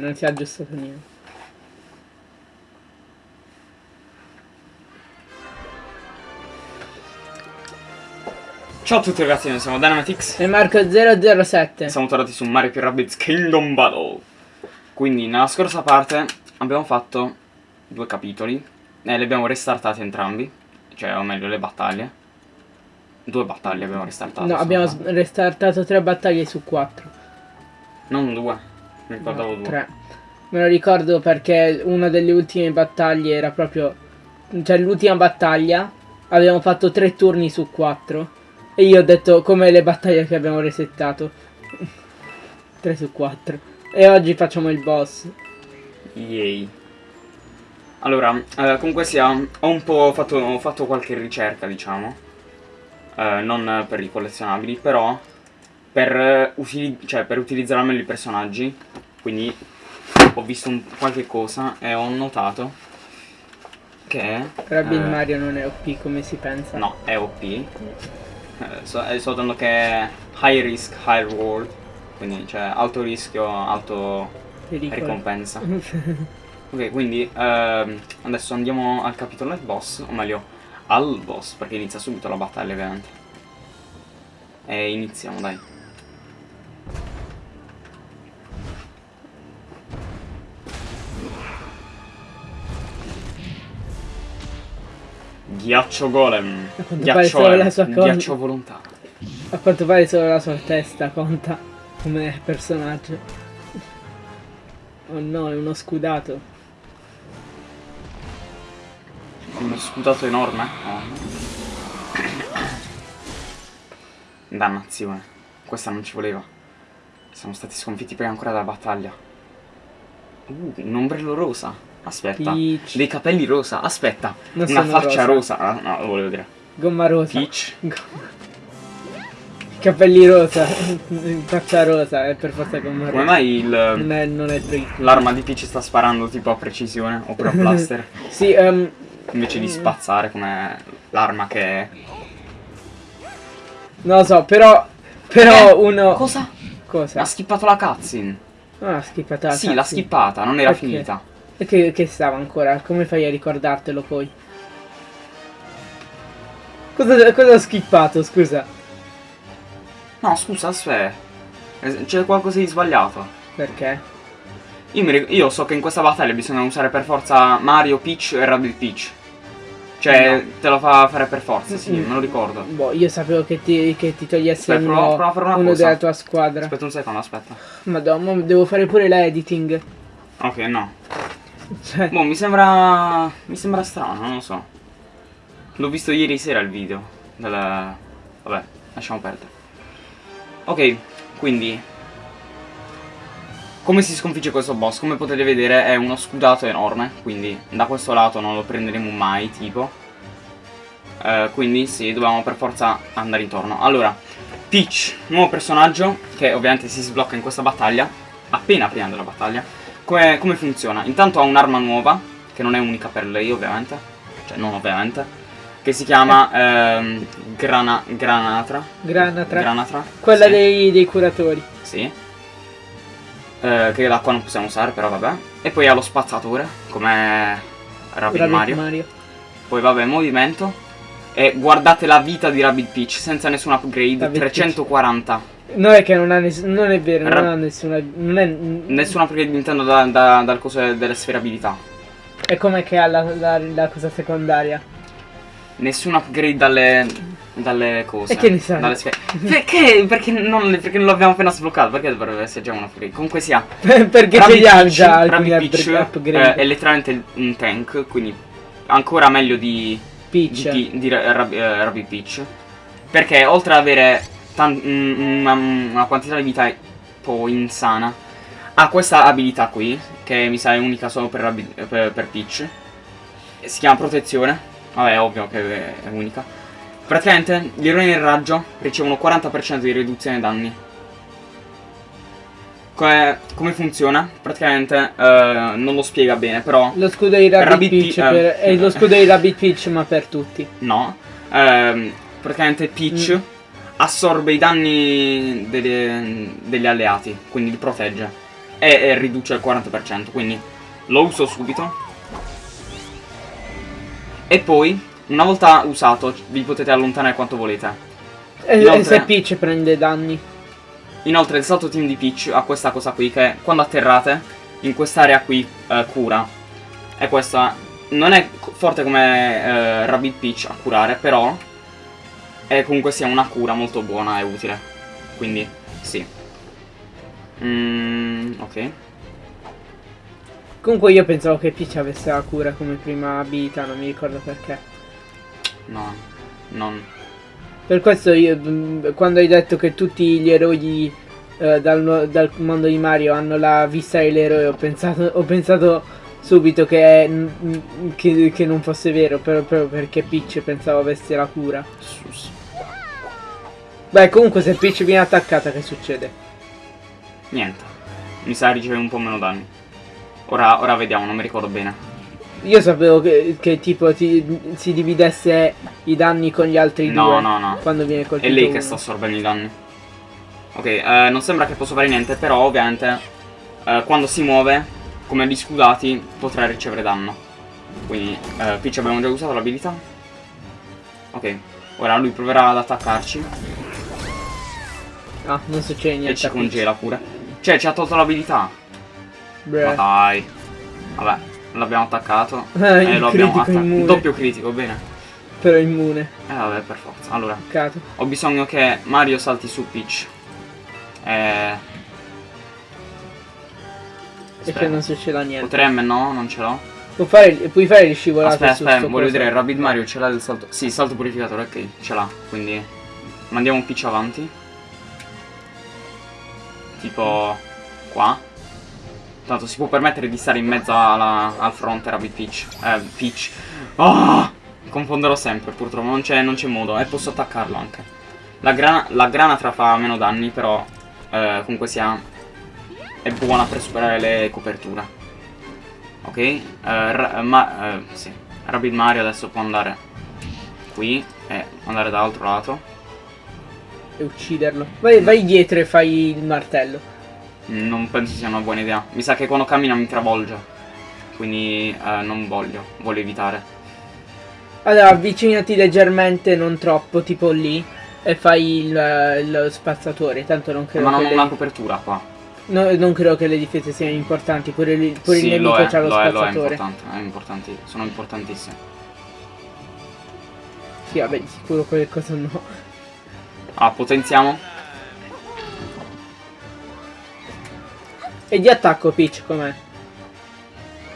non si è aggiustato niente. Ciao a tutti ragazzi, noi siamo Dynamitix E Marco 007. e siamo tornati su Mario più Rabbids Kingdom Battle. Quindi nella scorsa parte abbiamo fatto due capitoli e li abbiamo restartati entrambi, cioè o meglio le battaglie. Due battaglie abbiamo restartato. No, abbiamo restartato tre battaglie su quattro. Non due, mi ricordavo No, due. Tre. Me lo ricordo perché una delle ultime battaglie era proprio... Cioè l'ultima battaglia abbiamo fatto tre turni su quattro. E io ho detto come le battaglie che abbiamo resettato. 3 su 4. E oggi facciamo il boss. Yay. Allora, eh, comunque sia, ho un po' fatto, ho fatto qualche ricerca, diciamo. Eh, non per i collezionabili, però per, eh, cioè, per utilizzare al meglio i personaggi. Quindi ho visto un- qualche cosa e ho notato che... Rabbi il eh, Mario non è OP come si pensa. No, è OP. Eh, so, sto dando che è high risk, high reward. Quindi, cioè, alto rischio, alto Pericolo. ricompensa. Ok, quindi ehm, adesso andiamo al capitolo del boss, o meglio, al boss, perché inizia subito la battaglia ovviamente. E iniziamo, dai. Ghiaccio golem. Ghiaccio, golem. la sua con- Ghiaccio volontà. A quanto pare solo la sua testa conta come personaggio. Oh no, è uno scudato. Uno sputato enorme. Oh. Dannazione. Questa non ci voleva. Siamo stati sconfitti prima ancora della battaglia. Uh, un ombrello rosa. Aspetta. Peach. Dei capelli rosa. Aspetta. Non Una faccia rosa. rosa. Ah, no, lo volevo dire. Gomma rosa. Peach. Gomma- Capelli rosa. Faccia rosa, è per forza gomma rosa. Come mai il- Non è, non è l'arma di Peach sta sparando tipo a precisione oppure a blaster? Sì, ehm, invece di spazzare come l'arma che è. non lo so, però. Però Eh, uno. Cosa? Cosa? Ha skippato la cutscene. Ah, ha skippata la Sì, l'ha cutscene. skippata, non era Perché? finita. E che, che stava ancora? Come fai a ricordartelo poi? Cosa, cosa ho skippato, scusa? No, scusa, aspetta. Eh, C'è qualcosa di sbagliato. Perché? Io, io so che in questa battaglia bisogna usare per forza Mario, Peach e Rabbit Peach. Cioè, te lo fa fare per forza, sì, Mm. me lo ricordo. Boh, io sapevo che ti, che ti togliesse Aspetta, uno, prova- prova uno della tua squadra. Aspetta un secondo, aspetta. Madonna, devo fare pure la editing. Ok, no. Cioè, Boh, mi sembra... Mi sembra strano, non lo so. L'ho visto ieri sera il video. Della... Vabbè, lasciamo perdere. Ok, quindi... Come si sconfigge questo boss? Come potete vedere è uno scudato enorme, quindi da questo lato non lo prenderemo mai, tipo. Eh, quindi sì, dobbiamo per forza andare intorno. Allora, Peach, nuovo personaggio, che ovviamente si sblocca in questa battaglia, appena prima della battaglia. Come, come funziona? Intanto ha un'arma nuova, che non è unica per lei ovviamente, cioè non ovviamente, che si chiama ehm, Grana, Granatra. Granatra. Granatra. Quella sì. dei, dei curatori. Sì. Eh, che da qua non possiamo usare, però vabbè. E poi ha lo spazzatore, come Rabbit Rabbit Mario. Poi vabbè, movimento. E guardate la vita di Rabbit Peach, senza nessun upgrade, Rabbit 340. No, è che non, ha non è vero, Ra- non ha nessuna. Non è. Nessun upgrade intendo da- da- dal coso delle sfere abilità. È come che ha la, la, la cosa secondaria. Nessun upgrade dalle, dalle cose. E che ne sai? Dalle sfere. Perché? Perché non, perché non l'abbiamo appena sbloccato? Perché dovrebbe essere già un upgrade? Comunque sia. Perché ce li ha già alcuni Peach, upgra- upgrade. eh, è letteralmente un tank, quindi ancora meglio di, Peach. di, di, di Ra- Rab- eh, Rabbit Peach. Perché oltre ad avere una, una quantità di vita un po' insana, ha questa abilità qui, che mi sa è unica solo per, per, per Peach. Si chiama protezione. Vabbè, è ovvio che è unica. Praticamente gli eroi nel raggio ricevono 40% di riduzione danni. Come, come funziona? Praticamente eh, non lo spiega bene, però Lo scudo di Rabbit, Rabbit Peach Pe- per- eh. è lo scudo di Rabbit Peach ma per tutti. no. Ehm, praticamente Peach assorbe i danni delle- degli alleati, quindi li protegge. e, e riduce il 40%, quindi lo uso subito. E poi, una volta usato, vi potete allontanare quanto volete. Inoltre- e se Peach prende danni. Inoltre il salto team di Peach ha questa cosa qui che quando atterrate in quest'area qui eh, cura. E questa non è forte come eh, Rabbit Peach a curare, però è comunque sia una cura molto buona e utile. Quindi sì. Mm, ok. Comunque io pensavo che Peach avesse la cura come prima abilità, non mi ricordo perché. No, non. Per questo io, mm, quando hai detto che tutti gli eroi eh, dal, dal mondo di Mario hanno la vista dell'eroe, ho pensato, ho pensato subito che, mm, che, che non fosse vero, però, proprio perché Peach pensavo avesse la cura. Sus. Beh, comunque se Peach viene attaccata che succede? Niente. Mi sa riceve un po' meno danni. Ora, ora vediamo, non mi ricordo bene. Io sapevo che, che tipo ti- si dividesse i danni con gli altri No, due no, no. quando viene È colpito lei che uno. sta assorbendo i danni. Ok, eh, non sembra che possa fare niente, però ovviamente eh, quando si muove, come gli scudati, potrà ricevere danno. Quindi, eh, Peach abbiamo già usato l'abilità. Ok, ora lui proverà ad attaccarci Ah, non succede niente. e ci congela pure. Cioè, ci ha tolto l'abilità. Bruh. Ma dai. Vabbè, l'abbiamo attaccato. Eh, e il lo abbiamo attaccato. Doppio critico, bene. Però è immune. Eh vabbè, per forza. Allora, Peccato. ho bisogno che Mario salti su Peach. Eh... E che Aspetta. non succeda niente. Potremmo, no? Non ce l'ho. Puoi fare, puoi fare le scivolate Aspetta, aspetta, voglio coso. vedere, Rabbit Mario ce l'ha il salto. Sì, salto purificatore, ok, ce l'ha. Quindi mandiamo un pitch avanti. Tipo qua. Tanto si può permettere di stare in mezzo alla- al fronte Rabbit Peach. Eh, Peach. Ah! Confonderò sempre, purtroppo, non c'è modo. E posso attaccarlo anche. La, grana, la granatra fa meno danni, però eh, comunque sia è buona per superare le coperture. Ok, eh, ma eh, sì. Rabbit Mario adesso può andare qui e andare dall'altro lato. E ucciderlo. Vai, vai dietro e fai il martello. Non penso sia una buona idea. Mi sa che quando cammina mi travolge. Quindi eh, non voglio, voglio evitare. Allora, avvicinati leggermente, non troppo, tipo lì. E fai il, lo spazzatore. Tanto non credo Ma non ho le, una copertura qua. no, non credo che le difese siano importanti. Pure, il- pure sì, il lo nemico è, c'ha lo lo è, lo è spazzatore. importante, è importanti, sono importantissimi. sì, vabbè, di sicuro qualcosa no. Ah, potenziamo. E di attacco Peach com'è?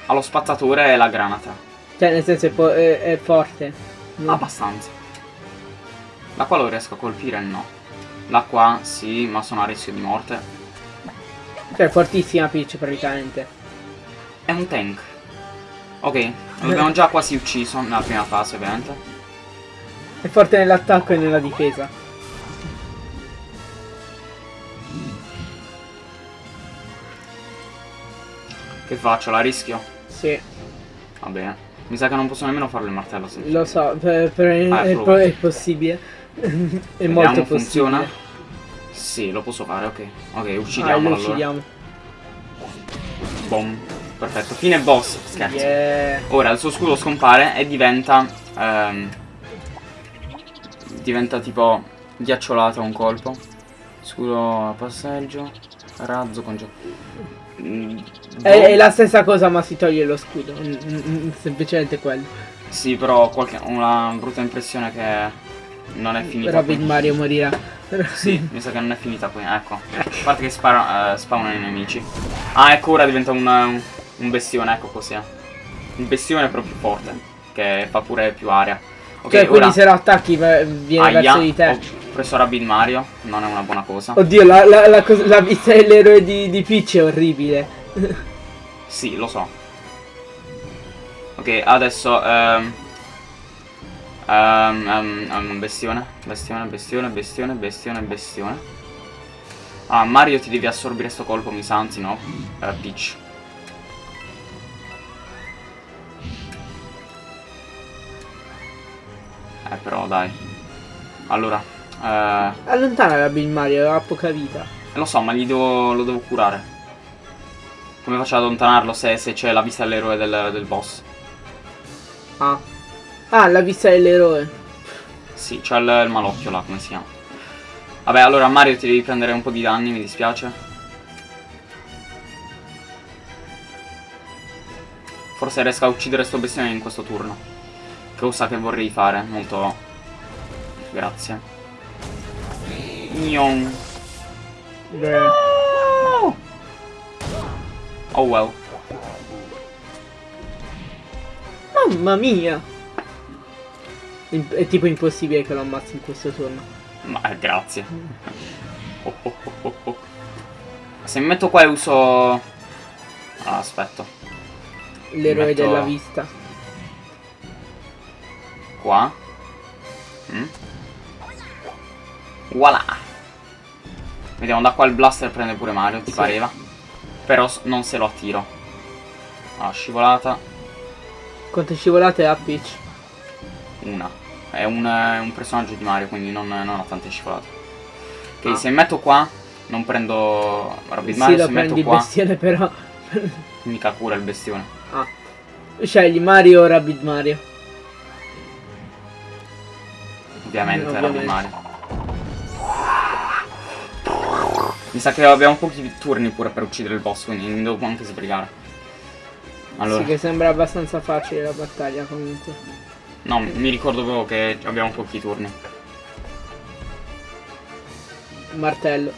Ha lo spazzatore e la granata. Cioè, nel senso è, po- è- è forte. No. Abbastanza. La qua lo riesco a colpire? No. La qua sì, ma sono a rischio di morte. Cioè, fortissima Peach praticamente. È un tank. Ok, l'abbiamo già quasi ucciso nella prima fase, ovviamente. È forte nell'attacco e nella difesa. Che faccio? La rischio? Sì, Va bene. Mi sa che non posso nemmeno farlo il martello. se- lo so, per- per- Ah, è è, possibile. è Vediamo, molto possibile. funziona? Sì, lo posso fare, ok. Ok, Ah, lo uccidiamolo allora. uccidiamo. Boom. Perfetto. Fine boss. Scherzo. Yeah. Ora il suo scudo scompare e diventa. ehm, diventa tipo ghiacciolato a un colpo. Scudo a passeggio. Razzo con Mm, È, boh. è la stessa cosa ma si toglie lo scudo. Mm, mm, mm, semplicemente quello. Sì, però ho qualche, una brutta impressione che non è finita. Rabbit qui. Mario morirà. Sì, mi sa che non è finita qui, ecco. A parte che spara, eh, spawnano i nemici. Ah, ecco, ora diventa un, un bestione, ecco così. Un bestione però più forte, che fa pure più aria. Ok, cioè, quindi ora... se lo attacchi viene Aia, verso di te. ho preso Rabbit Mario, non è una buona cosa. Oddio, la, la, la, la vita dell'eroe di, di Peach è orribile. Sì, lo so. Ok, adesso... ehm, ehm, ehm, bestione, bestione, bestione, bestione, bestione, bestione. Ah, Mario ti devi assorbire sto colpo, mi sa, anzi no. Eh, Peach. Eh, però dai. Allora, eh, Allontana Rabbit Mario, ha poca vita. lo so, ma gli devo, lo devo curare. Come faccio ad allontanarlo se, se c'è la vista dell'eroe del, del boss? Ah. Ah, la vista dell'eroe. Sì, c'è il, il malocchio là, come si chiama. Vabbè, allora Mario ti devi prendere un po' di danni, mi dispiace. Forse riesco a uccidere sto bestione in questo turno. Cosa che vorrei fare, molto... Grazie. Nion. Beh. Oh well. Mamma mia. È tipo impossibile che lo ammazzi in questo turno. Ma eh, grazie. Oh, oh, oh. Se mi metto qua e uso... Ah, aspetta. L'eroe Metto- della vista. Qua. Mm. Voilà. Vediamo, da qua il blaster prende pure Mario, ti pareva. Però non se lo attiro. Ah, scivolata. Quante scivolate ha Peach? Una. È un, è un personaggio di Mario, quindi non, non ha tante scivolate. Ok, Ah. se metto qua, non prendo Rabbit Sì, Mario, se metto qua, bestione però. mica cura il bestione. ah. Scegli Mario o Rabbit Mario. Ovviamente, Rabbit ovviamente. Mario. Mi sa che abbiamo pochi turni pure per uccidere il boss, quindi mi devo anche sbrigare. Allora, Sì, che sembra abbastanza facile la battaglia comunque. no, mi ricordo proprio che abbiamo pochi turni. Martello.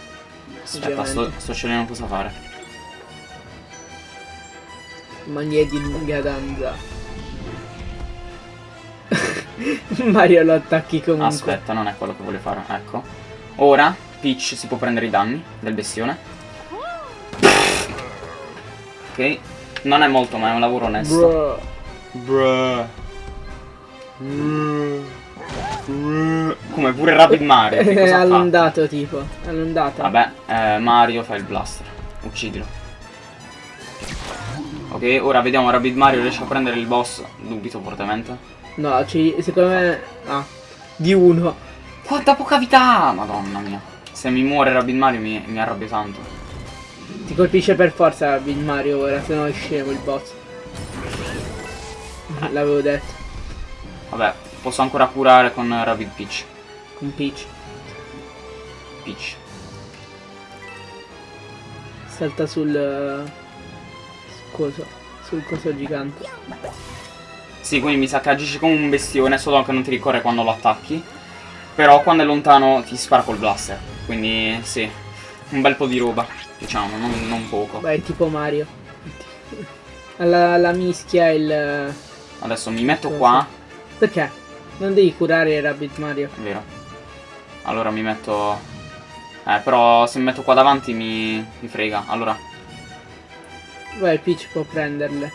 Aspetta, sto, sto scegliendo cosa fare. Maglie di lunga danza. Mario lo attacchi comunque. Aspetta, non è quello che voglio fare. Ecco. Ora Peach si può prendere i danni del bestione. Ok. Non è molto, ma è un lavoro onesto. Bro. Bruh. Come pure Rapid Mario. che È cosa fa? tipo. È allundato. Vabbè, eh, Mario fa il blaster. Uccidilo. Ok, ora vediamo Rapid Mario riesce a prendere il boss. Dubito fortemente. No, ci, secondo me. Ah. Di uno. Quanta poca vita! Madonna mia. Se mi muore Rapid Mario mi, mi arrabbio tanto. Ti colpisce per forza Rabbit Mario ora, se no è scemo il boss. L'avevo detto. Vabbè, posso ancora curare con Rapid Peach. Con Peach. Peach. Salta sul. eh, Coso. Sul coso gigante. Sì, quindi mi sa che agisci come un bestione, solo che non ti ricorre quando lo attacchi. Però quando è lontano ti spara col blaster. Quindi sì, un bel po' di roba, diciamo, non, non poco. Beh, è tipo Mario. La, la mischia e il. Adesso mi metto Cosa? qua, Perché? Non devi curare Rabbit Mario. è vero. Allora mi metto... Eh, però se mi metto qua davanti mi, mi frega. Allora, Vai, Peach può prenderle.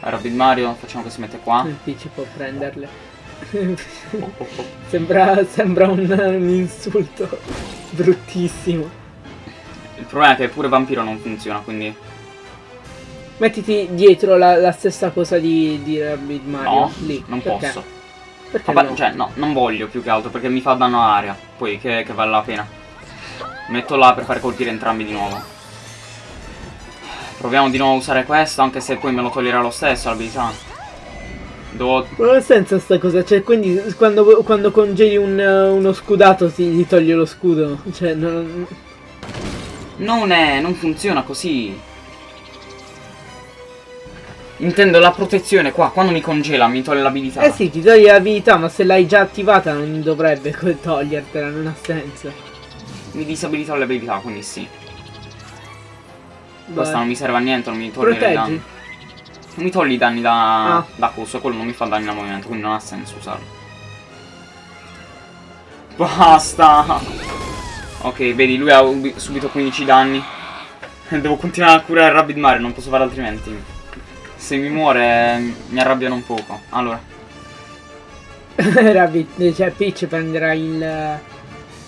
Rapid Mario, facciamo che si mette qua. Il Peach può prenderle. Sembra, sembra un, un insulto bruttissimo. Il problema è che pure Vampiro non funziona, quindi... Mettiti dietro la, la stessa cosa di, di Rabbit Mario. No, lì. non Perché? posso. Perché Vabbè, no? cioè, no, non voglio più che altro perché mi fa danno all'aria. Poi che, che vale la pena. Metto là per fare colpire entrambi di nuovo. Proviamo di nuovo a usare questo, anche se poi me lo toglierà lo stesso l'abilità. Devo... Non ha senso sta cosa, cioè quindi quando, quando congeli un, uno scudato ti, ti toglie lo scudo. Cioè, non... Non è... non funziona così. Intendo la protezione qua, quando mi congela mi toglie l'abilità. Eh sì, ti toglie l'abilità, ma se l'hai già attivata non dovrebbe togliertela, non ha senso. Mi disabilita l'abilità, quindi sì. Vai. Questa non mi serve a niente, non mi toglie. Proteggi. Mi togli i danni da, Ah. da coso, quello non mi fa danni da movimento, quindi non ha senso usarlo. Basta! Ok, vedi, lui ha ubi- subito 15 danni. Devo continuare a curare Rabbit Mario, non posso fare altrimenti. Se mi muore mi arrabbiano un poco. Allora, Rabbit, cioè Peach prenderà il,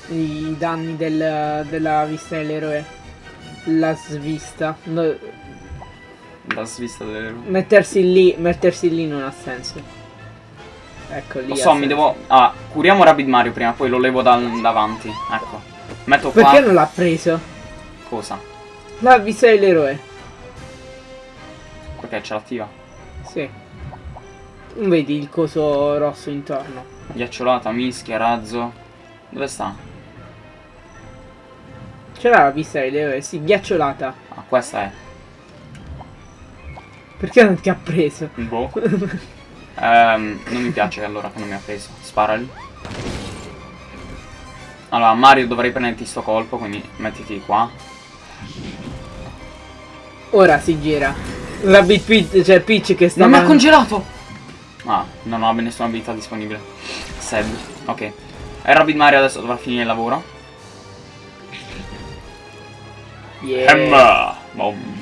i danni del- della vista dell'eroe. La svista. No, la svista delle... mettersi lì, mettersi lì non ha senso. Ecco lì. Lo so, mi devo... Ah, curiamo Rabbit Mario prima, poi lo levo dal- davanti. Ecco. Metto qua... Perché non l'ha preso? Cosa? La vista dell'eroe. Perché ce l'attiva? Sì. Non vedi il coso rosso intorno? Ghiacciolata, mischia, razzo. Dove sta? C'era la pista di Leo, sì, ghiacciolata. Ah, questa è. Perché non ti ha preso? Boh. Ehm, non mi piace allora che non mi ha preso. Sparali. Allora, Mario dovrei prenderti sto colpo, quindi mettiti qua. Ora si gira. La Bit Peach, cioè Peach che sta... Non mi ha congelato! Ah, non ho nessuna abilità disponibile. Sad. Ok. E Rabbit Mario adesso dovrà finire il lavoro. Yeah. Emma! Boom.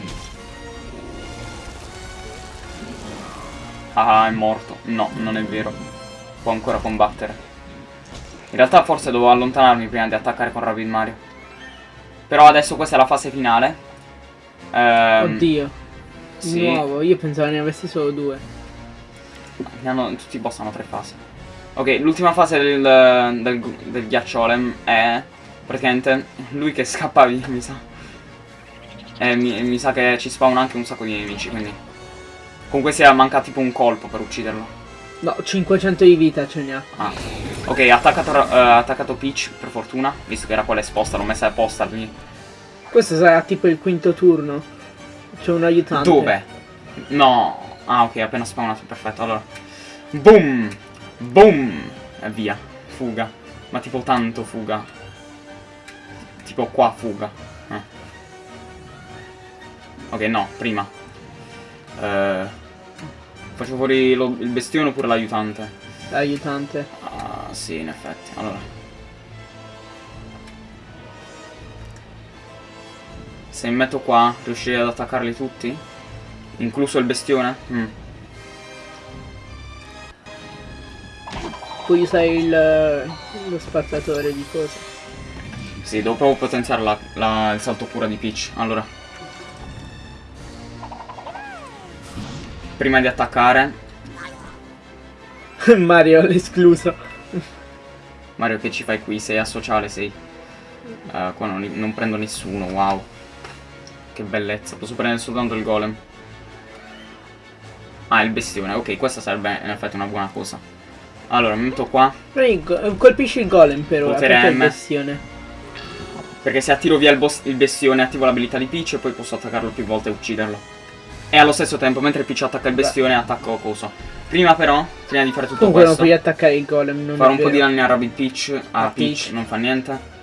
Ah, è morto. No, non è vero. Può ancora combattere. In realtà forse dovevo allontanarmi prima di attaccare con Rabbit Mario. Però adesso questa è la fase finale. Ehm, Oddio. Di sì. nuovo, io pensavo ne avessi solo due. Hanno- tutti i boss hanno tre fasi. Ok, l'ultima fase del, del, del ghiacciolem è praticamente lui che scappa via, mi sa. E mi, mi sa che ci spawn anche un sacco di nemici, quindi. Comunque sia manca tipo un colpo per ucciderlo. No, 500 di vita ce ne ha. Ah. Ok, ha attaccato, eh, ha attaccato Peach, per fortuna, visto che era quella esposta, l'ho messa apposta lì. Questo sarà tipo il quinto turno. C'è un aiutante. Dove? No. Ah, ok, appena spawnato, perfetto. Allora. Boom! Boom! E via. Fuga. Ma tipo tanto fuga. Tipo qua fuga. Eh. Ok, no, prima. Eh, faccio fuori lo- il bestione oppure l'aiutante? L'aiutante. Ah, sì, in effetti. Allora. Se mi metto qua, riuscirei ad attaccarli tutti? Incluso il bestione? Mm. Puoi usare il, lo spazzatore di cose. Sì, devo proprio potenziare la- la- il salto cura di Peach. Allora. Prima di attaccare, Mario l'escluso. Mario che ci fai qui? Sei asociale, sei. Eh, qua non, non prendo nessuno, wow. Che bellezza, posso prendere soltanto il golem. Ah, il bestione, ok, questa sarebbe in effetti una buona cosa. Allora, mi metto qua, go- Colpisci il golem per ora, Potere M. bestione. perché se attiro via il, il bestione attivo l'abilità di Peach e poi posso attaccarlo più volte e ucciderlo. E allo stesso tempo, mentre Peach attacca il Beh. bestione, attacco coso. Prima però, prima di fare tutto Comunque non questo, puoi attaccare il golem, non fare è un po' di danni a Rabbit Peach, a A Peach, Peach. non fa niente.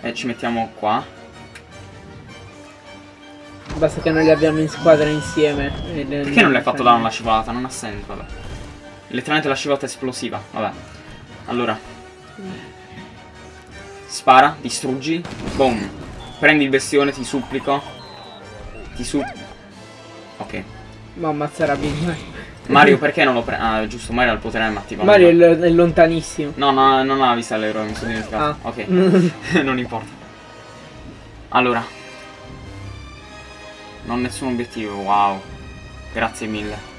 E ci mettiamo qua. Basta che noi li abbiamo in squadra insieme. Perché non le hai fatto dare una scivolata? Non ha senso, vabbè. Letteralmente la scivolata esplosiva, vabbè. Allora. Spara, distruggi. Boom. Prendi il bestione, ti supplico. Ti su... Ok. Ma ammazzerà Big Mario perché non lo prendi? Ah, giusto, Mario ha il potere attivato. Mario è, è lontanissimo. No, no, non ha vista all'eroe, mi sono dimenticato. Ah. Ok. non importa. Allora. Non nessun obiettivo, wow. Grazie mille.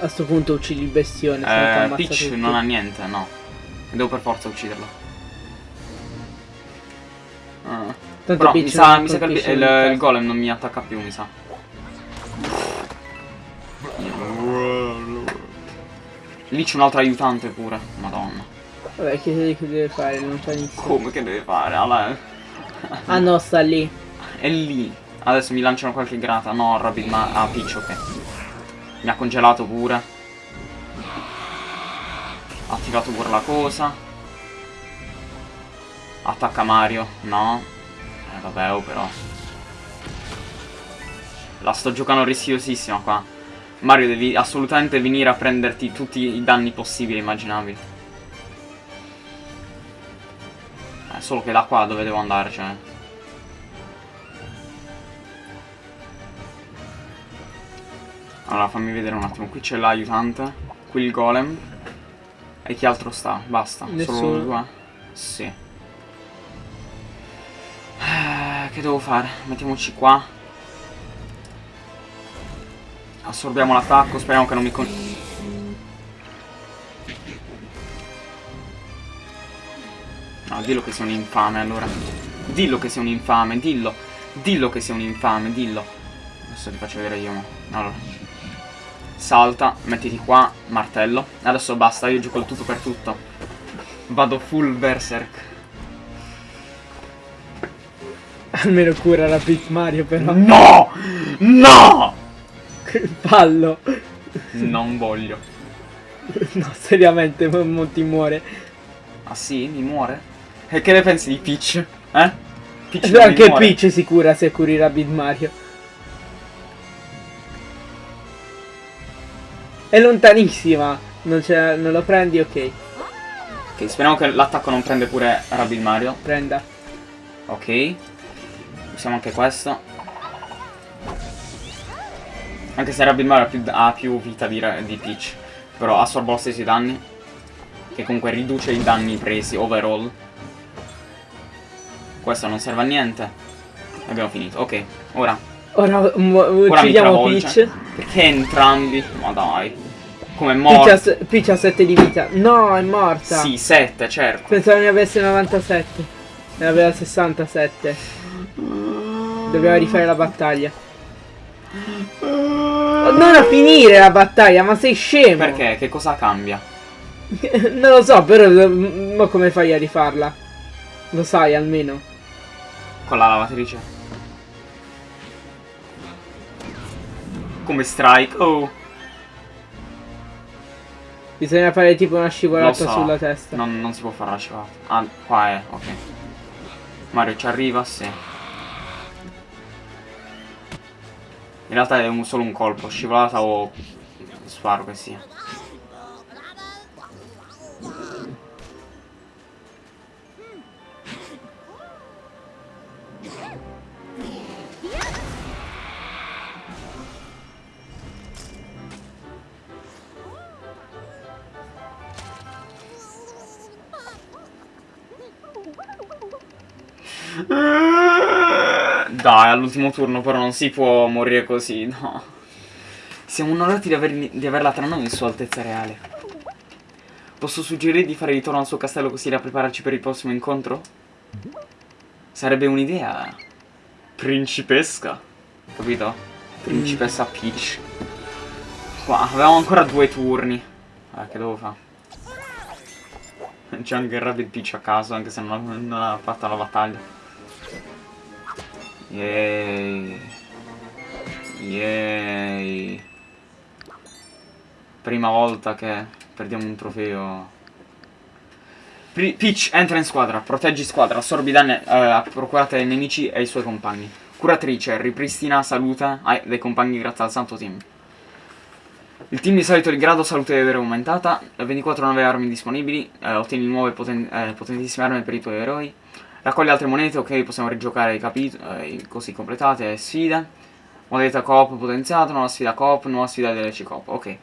A sto punto uccidi il bestione. Eh, Peach tutti. non ha niente, no. Devo per forza ucciderlo. Ah. Tanto Però mi Peach sa, non mi sa che il, il golem non mi attacca più, mi sa. Lì c'è un altro aiutante pure. Madonna. Vabbè, che, che deve fare? Lontanissimo. Come che deve fare? Allora, Ah no, sta lì. è lì. Adesso mi lanciano qualche grata. No, Rabbit ma. Ah, Peach, ok. Mi ha congelato pure. Ha attivato pure la cosa. Attacca Mario. No. Eh vabbè, oh però. La sto giocando rischiosissima qua. Mario devi assolutamente venire a prenderti tutti i danni possibili e immaginabili. Eh, solo che da qua dove devo andare, cioè. Allora, fammi vedere un attimo. Qui c'è l'aiutante. Qui il golem. E chi altro sta? Basta. Nessuno. Solo due? Sì. Eh, che devo fare? Mettiamoci qua. Assorbiamo l'attacco. Speriamo che non mi con... No, dillo che sei un infame allora. Dillo che sei un infame, dillo. Dillo che sei un infame, dillo. Adesso ti faccio vedere io. Allora. salta, mettiti qua, martello. Adesso basta, io gioco il tutto per tutto. Vado full berserk. Almeno cura la Pit Mario però. No! No! Pallo. Non voglio. No, seriamente, Monty muore. Ah sì? Mi muore? E che ne pensi di Peach? Eh? Peach Anche Peach si cura se curi Rabbit Mario. È lontanissima. Non, non lo prendi, ok. Ok, speriamo che l'attacco non prende pure Rabbit Mario. Prenda. Ok. Usiamo anche questo. Anche se Rabbit Mario ha più, ha più vita di, di Peach. Però assorbo lo stesso i danni. Che comunque riduce i danni presi overall. Questo non serve a niente. Abbiamo finito. Ok, ora. Ora, uccidiamo Peach. Perché entrambi? Ma dai. Come è morta? Peach ha 7 di vita. No, è morta. Sì, 7, certo. Pensavo ne avesse 97. Ne aveva 67. Dobbiamo rifare la battaglia. Non a finire la battaglia, ma sei scemo! Perché? Che cosa cambia? non lo so, però ma come fai a rifarla? Lo sai almeno. Con la lavatrice. Come strike? Oh. Bisogna fare tipo una scivolata so. sulla testa. Non, non si può fare la scivolata. Ah, qua è, ok. Mario ci arriva, sì. In realtà è un, solo un colpo, scivolata o sparo che sia. Dai, all'ultimo turno però non si può morire così, no. Siamo onorati di, aver, di averla tra noi in sua altezza reale. Posso suggerire di fare ritorno al suo castello così da prepararci per il prossimo incontro? Sarebbe un'idea principesca, capito? Principessa Peach. Qua, avevamo ancora due turni. Ah, che devo fare? C'è anche il Rabbit Peach a caso, anche se non, non ha fatto la battaglia. Yay. Yay. Prima volta che perdiamo un trofeo. Peach entra in squadra, proteggi squadra, assorbi danni eh, procurate ai nemici e ai suoi compagni. Curatrice, ripristina salute dei compagni grazie al santo team. Il team di solito di grado salute deve essere aumentata, 24 nuove armi disponibili, eh, ottieni nuove poten eh, potentissime armi per i tuoi eroi. Raccogli altre monete, ok, possiamo rigiocare i capitoli, eh, così completate, sfide. Modalità coop potenziata, nuova sfida coop, nuova sfida DLC coop, ok. A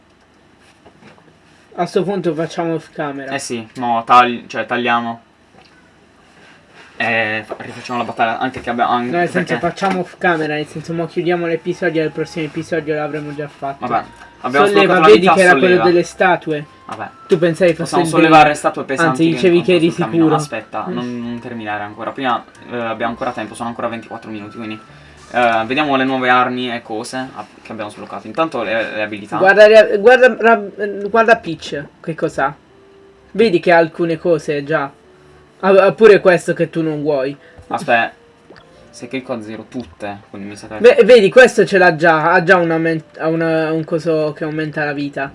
questo punto facciamo off camera. Eh sì, no, tagli cioè tagliamo. E rifacciamo la battaglia anche che abbiamo... Anche no, nel senso perché... facciamo off camera, nel senso mo chiudiamo l'episodio e il prossimo episodio l'avremmo già fatto. Vabbè, abbiamo Solleva, vedi che era quello delle statue. Vabbè. Tu pensavi fosse Possiamo sollevare statue pesanti. Anzi, dicevi che, eri sicuro. Aspetta, mm. non, non, terminare ancora. Prima eh, abbiamo ancora tempo, sono ancora 24 minuti, quindi... Eh, vediamo le nuove armi e cose che abbiamo sbloccato. Intanto le, le abilità. Guarda, guarda, guarda Peach, che cosa Vedi che ha alcune cose già. Ha pure questo che tu non vuoi. Aspetta. Se clicco a zero tutte, quindi mi sa che... Beh, vedi, questo ce l'ha già, ha già una, una, un coso che aumenta la vita.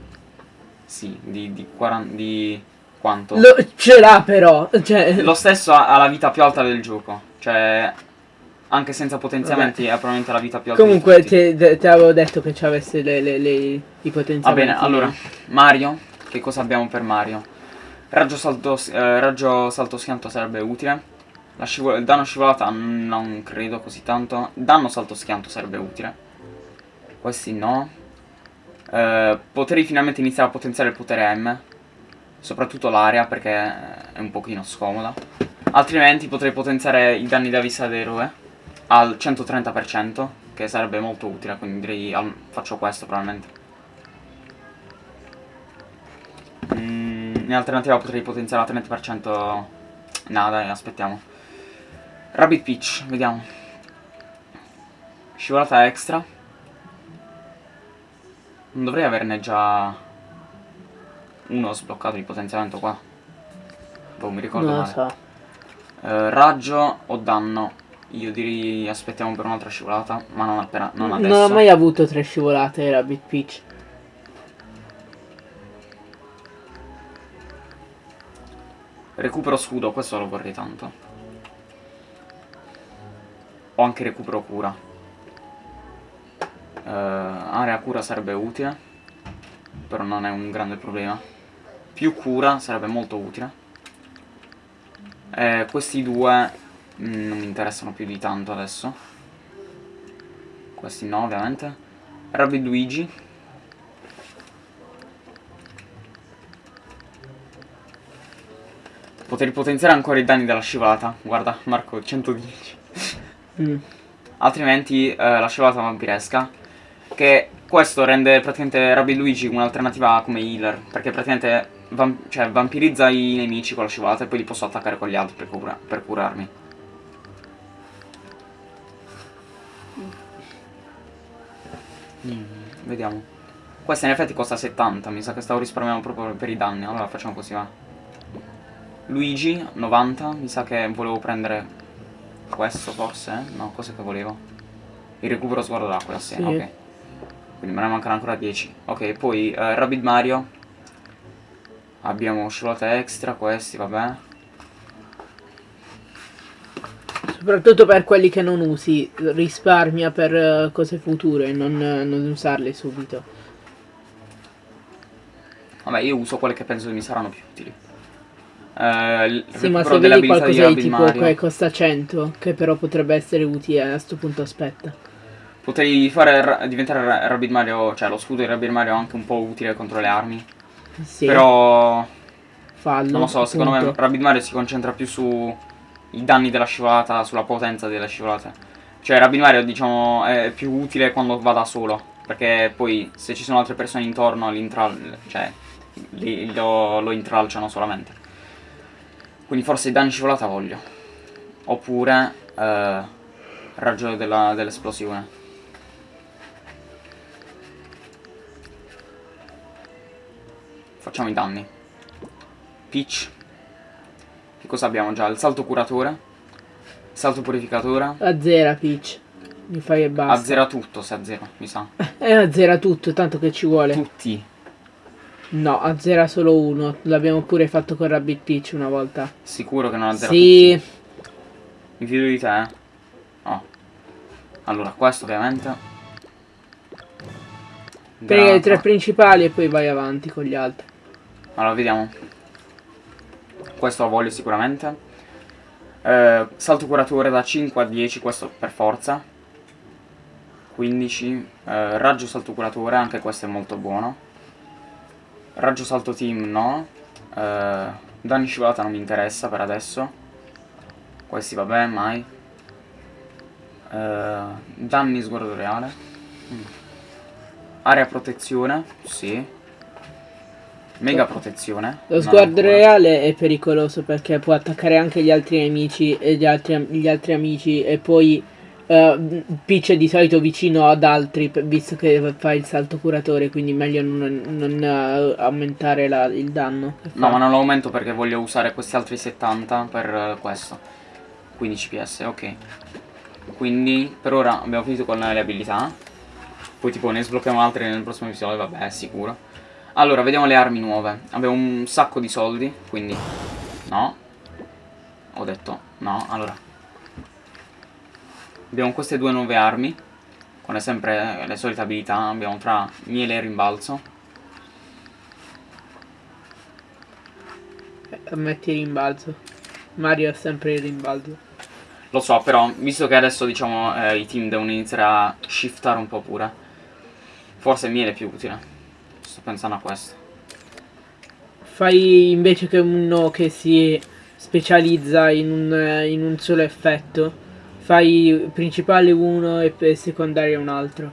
Sì, di, di, 40, di quanto? Lo, ce l'ha però. Cioè... Lo stesso ha, ha, la vita più alta del gioco. Cioè, anche senza potenziamenti Vabbè. ha probabilmente la vita più alta. Comunque ti, ti avevo detto che ci avesse le, le, le, i potenziamenti. Va bene, allora, Mario, che cosa abbiamo per Mario? Raggio salto, eh, raggio salto schianto sarebbe utile. il danno scivolata non credo così tanto. Danno salto schianto sarebbe utile. Questi no. Eh, potrei finalmente iniziare a potenziare il potere M. Soprattutto l'area perché è un pochino scomoda. Altrimenti potrei potenziare i danni da vista dell'eroe al 130%, che sarebbe molto utile, quindi direi al, faccio questo probabilmente. Mm, in alternativa potrei potenziare al 30%... No dai, aspettiamo. Rabbit Peach, vediamo. Scivolata extra. Non dovrei averne già uno sbloccato di potenziamento qua. Boh, mi ricordo Non male. so. Eh, raggio o danno? Io direi aspettiamo per un'altra scivolata, ma non appena non adesso. Non ho mai avuto tre scivolate Rabbit Peach. Recupero scudo, questo lo vorrei tanto. O anche recupero cura. Eh, area cura sarebbe utile. Però non è un grande problema. Più cura sarebbe molto utile. Eh, questi due mm, non mi interessano più di tanto adesso. Questi no, ovviamente. Rabbit Luigi. Poter potenziare ancora i danni della scivolata. Guarda, Marco, 110. Mm. Altrimenti eh, la scivolata vampiresca. Che questo rende praticamente Rabbit Luigi un'alternativa come healer. Perché praticamente vam- cioè, vampirizza i nemici con la scivolata e poi li posso attaccare con gli altri per, cura- per curarmi. Mm, vediamo. Questa in effetti costa 70, mi sa che stavo risparmiando proprio per i danni. Allora facciamo così, va. Luigi, 90, mi sa che volevo prendere questo forse, eh? No, cos'è che volevo? Il recupero sguardo d'acqua, sì, Sì. ok. Quindi me ne mancano ancora 10. Ok, poi eh, Rabbit Mario. Abbiamo scivolate extra, questi, vabbè. Soprattutto per quelli che non usi, risparmia per eh, cose future e non, non usarle subito. Vabbè, io uso quelle che penso che mi saranno più utili. Eh, Sì, ma se vedi qualcosa di tipo Mario. che costa 100, che però potrebbe essere utile, a sto punto aspetta. Potrei fare diventare Ra- Rabbit Mario, cioè lo scudo di Rabbit Mario anche un po' utile contro le armi. Sì, Però fallo. non lo so, secondo me appunto. Rabbit Mario si concentra più su i danni della scivolata, sulla potenza delle scivolate. Cioè Rabbit Mario diciamo è più utile quando va da solo, perché poi se ci sono altre persone intorno cioè, li- lo, lo intralciano solamente. Quindi forse i danni scivolata voglio. Oppure eh, raggio della- dell'esplosione. Facciamo i danni. Peach. Che cosa abbiamo già? Il salto curatore. Salto purificatore. Azzera Peach. Mi fai e basta. Azzera tutto se azzera, mi sa. E azzera tutto, tanto che ci vuole. Tutti. No, azzera solo uno. L'abbiamo pure fatto con Rabbit Peach una volta. Sicuro che non azzera Sì, tutti. Mi fido di te, eh. Oh. Allora, questo ovviamente. prendi i tre principali e poi vai avanti con gli altri. Allora, vediamo. Questo lo voglio sicuramente. Eh, salto curatore da 5 a 10, questo per forza. 15. Eh, raggio salto curatore, anche questo è molto buono. Raggio salto team no. Eh, danni scivolata non mi interessa per adesso. Questi vabbè, mai. Eh, danni sguardo reale. Mm. Area protezione, sì. Mega protezione. Lo sguardo reale è pericoloso perché può attaccare anche gli altri nemici e gli altri, gli altri amici e poi eh, Peach è di solito vicino ad altri visto che fa il salto curatore quindi meglio non, non, eh, aumentare la- il danno. No, ma non lo aumento perché voglio usare questi altri 70 per eh, questo. 15 PS, ok. Quindi per ora abbiamo finito con le abilità. Poi tipo ne sblocchiamo altre nel prossimo episodio, vabbè, sicuro. Allora, vediamo le armi nuove. Abbiamo un sacco di soldi, quindi no. Ho detto no, allora. Abbiamo queste due nuove armi. Con sempre le solite abilità. Abbiamo tra miele e rimbalzo. Eh, Metti il rimbalzo. Mario ha sempre il rimbalzo. Lo so, però, visto che adesso diciamo eh, i team devono iniziare a shiftare un po' pure, forse miele è più utile. Sto pensando a questo. Fai invece che uno che si specializza in un, in un solo effetto, fai principale uno e secondario un altro.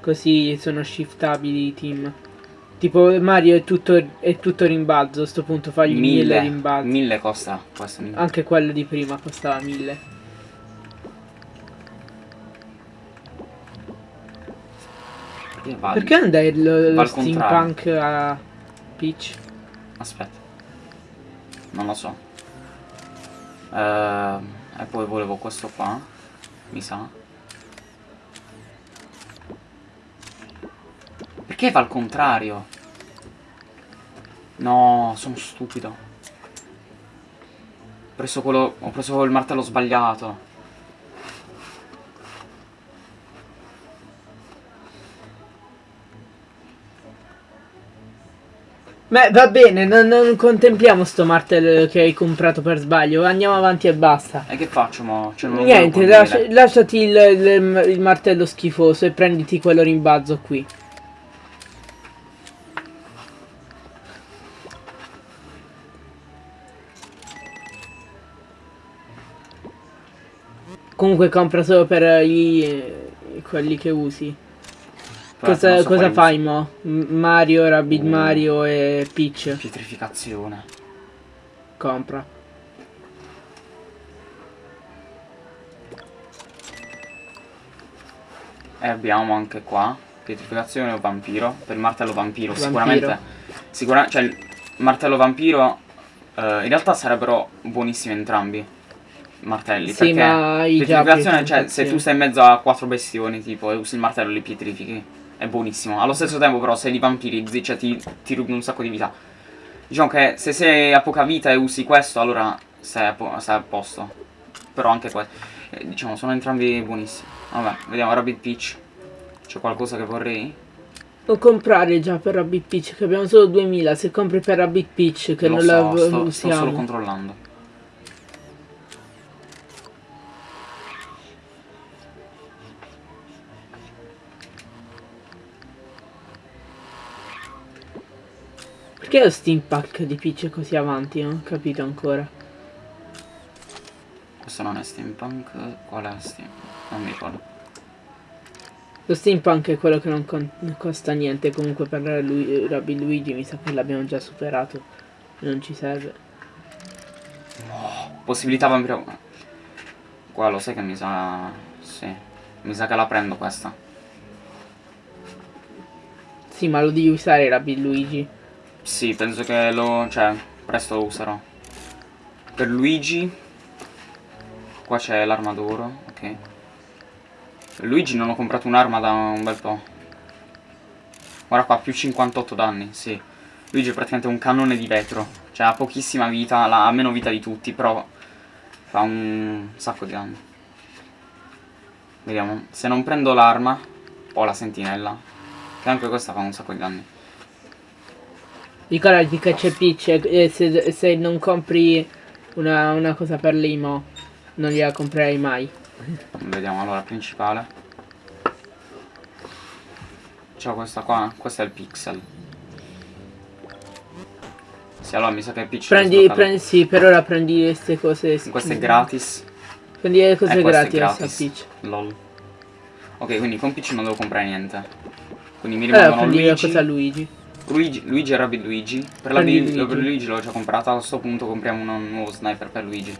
Così sono shiftabili i team. Tipo Mario è tutto, è tutto rimbalzo, a sto punto fagli mille, Mille, rimbalzi. mille costa questo. mille. Anche quello di prima costava 1000. Va? Perché andai Va lo contrario. steampunk a Peach? Aspetta. Non lo so. Ehm, e poi volevo questo qua. Mi sa. Perché va al contrario? No, sono stupido. Ho preso quello. Ho preso il martello sbagliato. Beh, va bene, non, non contempliamo sto martello che hai comprato per sbaglio. Andiamo avanti e basta. E che faccio mo? Cioè, Niente, lascia- lasciati il, il- il martello schifoso e prenditi quello rimbazzo qui. Comunque compra solo per i, quelli che usi. Cosa, cosa fai mo? Mario, Rabbid Mm. Mario e Peach. Pietrificazione. Compra. E abbiamo anche qua pietrificazione o vampiro. Per il martello vampiro, Vampiro. sicuramente. Sicuramente, cioè il martello vampiro eh, in realtà sarebbero buonissimi entrambi. Martelli, Sì, perché ma pietrificazione, cioè se tu stai in mezzo a quattro bestioni, tipo, e usi il martello li pietrifichi, è buonissimo. Allo stesso tempo, però, se li vampirizzi, cioè ti, ti rubi un sacco di vita. Diciamo che se sei a poca vita e usi questo, allora sei a, po- sei a posto. Però anche questo. Eh, diciamo, sono entrambi buonissimi. Vabbè, vediamo Rabbit Peach. C'è qualcosa che vorrei? Non comprare già per Rabbit Peach che abbiamo solo 2000 se compri per Rabbit Peach che Lo non so, la sto, sto usiamo. solo controllando. Perché lo steampunk di Peach è così avanti? Non ho capito ancora. Questo non è steampunk. Qual è steampunk? Non mi ricordo. Lo steampunk è quello che non, con- non costa niente. Comunque per lui, Rabbit Luigi mi sa che l'abbiamo già superato. Non ci serve. Possibilità vampiro. Qua lo sai che mi sa. Sì. Mi sa che la prendo questa. Sì, ma lo devi usare Rabbit Luigi. Sì, penso che lo. cioè, presto lo userò. Per Luigi. Qua c'è l'arma d'oro, ok. Per Luigi non ho comprato un'arma da un bel po'. Guarda qua, più 58 danni, sì. Luigi è praticamente un cannone di vetro. Cioè ha pochissima vita, ha meno vita di tutti, però fa un sacco di danni. Vediamo, se non prendo l'arma, ho la sentinella. Che anche questa fa un sacco di danni. Ricordati che c'è Peach e e se, se non compri una, una cosa per l'imo non gliela comprerei mai. Vediamo allora, principale. C'ho questa qua, questo è il pixel. Sì, allora mi sa che Peach Prendi, prendi, sì, per ora prendi queste cose. Questo è skin. gratis. Prendi le cose Eh, gratis a gratis. Peach. Lol. Ok, quindi con Peach non devo comprare niente. Quindi mi Allora rimangono prendi la cosa Luigi. Luigi, Luigi e Rabbit Luigi. Per, la Prendi Luigi. Luigi. l'ho già comprata, a questo punto compriamo un nuovo sniper per Luigi.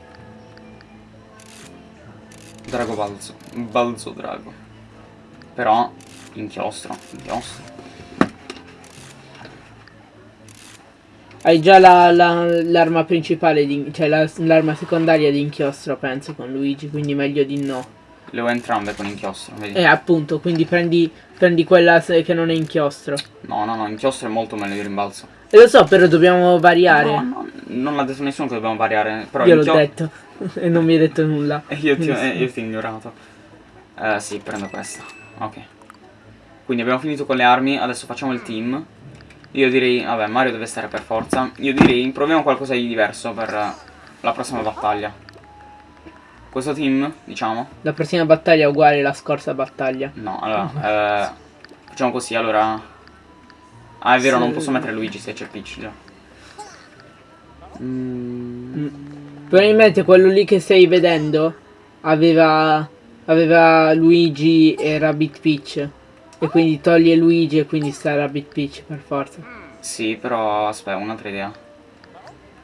Drago balzo. Balzo drago. Però, inchiostro, inchiostro. Hai già la- la- l'arma principale, di, cioè la- l'arma secondaria di inchiostro, penso, con Luigi, quindi meglio di no. Le ho entrambe con inchiostro, vedi? Eh, appunto, quindi prendi, prendi quella che non è inchiostro. No, no, no, inchiostro è molto meglio di rimbalzo. E lo so, però dobbiamo variare. No, no, non l'ha detto nessuno che dobbiamo variare. Però Io l'ho detto. e non mi hai detto nulla. E io ti, eh, io ti ho ignorato. Eh, sì, prendo questa. Ok. Quindi abbiamo finito con le armi, adesso facciamo il team. Io direi, vabbè, Mario deve stare per forza. Io direi, proviamo qualcosa di diverso per la prossima battaglia. Questo team, diciamo. La prossima battaglia è uguale alla scorsa battaglia. No, allora, eh, facciamo così, allora... Ah, è vero, Sì. non posso mettere Luigi se c'è Peach già. Mm, Probabilmente quello lì che stai vedendo aveva, aveva Luigi e Rabbit Peach. E quindi toglie Luigi e quindi sta Rabbit Peach per forza. Sì, però aspetta, un'altra idea.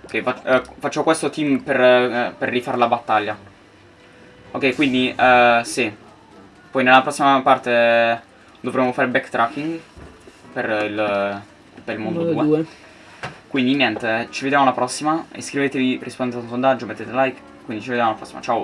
Ok, fac- eh, faccio questo team per, eh, per rifare la battaglia. Ok, quindi, eh, sì. Poi nella prossima parte dovremo fare backtracking per il, per il mondo, Mondo 2. 2. Quindi niente, ci vediamo alla prossima. Iscrivetevi, rispondete a un sondaggio, mettete like. Quindi ci vediamo alla prossima. Ciao.